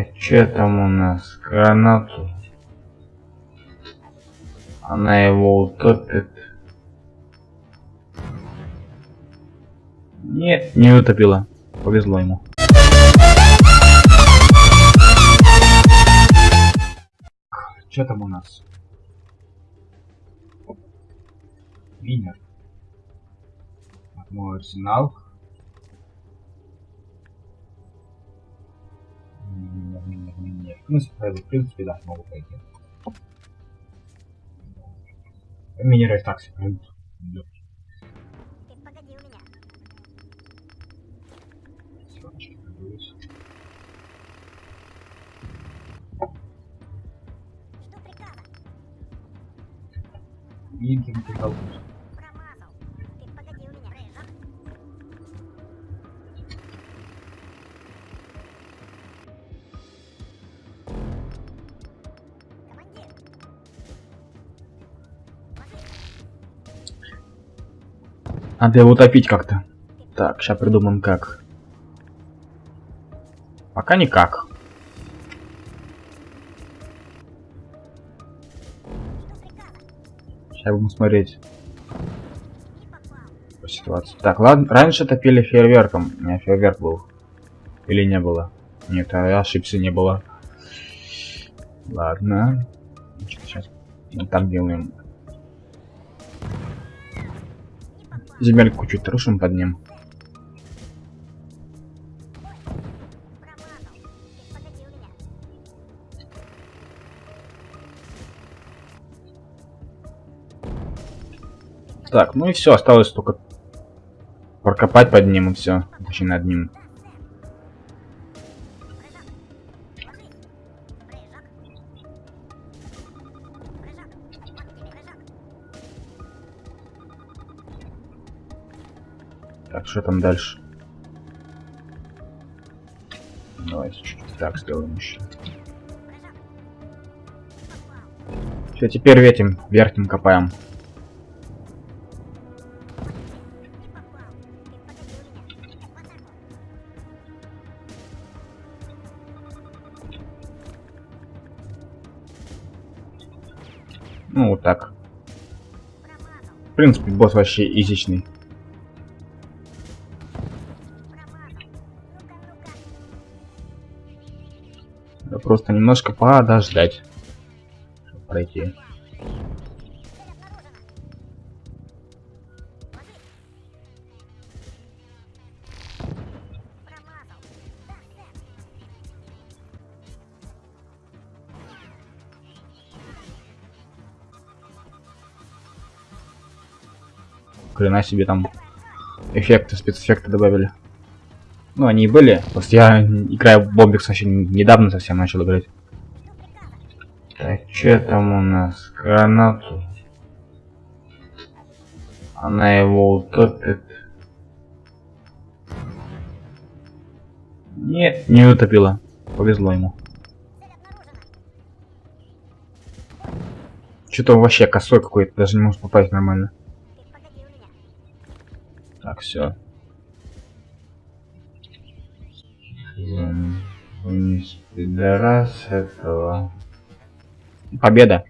Так, что там у нас? Гранату. Она его утопит. Нет, не утопила. Повезло ему. Что там у нас? Винер. Мой арсенал. 15 pedaços não vou pegar. Минераль так себе. Видим, приколдусь. Надо его утопить как-то. Так, сейчас придумаем как. Пока никак. Сейчас будем смотреть по ситуации. Так, ладно, раньше топили фейерверком. У меня фейерверк был. Или не было? Нет, я ошибся, не было. Ладно. Сейчас так делаем. Земельку чуть рушим под ним. Так, ну и все, осталось только прокопать под ним и все. Точнее над ним. Так, что там дальше? Давайте чуть-чуть так сделаем еще. Все, теперь этим верхним копаем. Ну, вот так. В принципе, босс вообще изичный. Просто немножко подождать. Чтобы пройти. Хрена себе там эффекты, спецэффекты добавили. Ну, они и были. Просто я, играю в Бомбикс вообще недавно совсем начал играть. Так, что там у нас? Гранату. Она его утопит. Нет, не утопила. Повезло ему. Что-то вообще косой какой-то, даже не может попасть нормально. Так, все. Пидорас этого. Победа.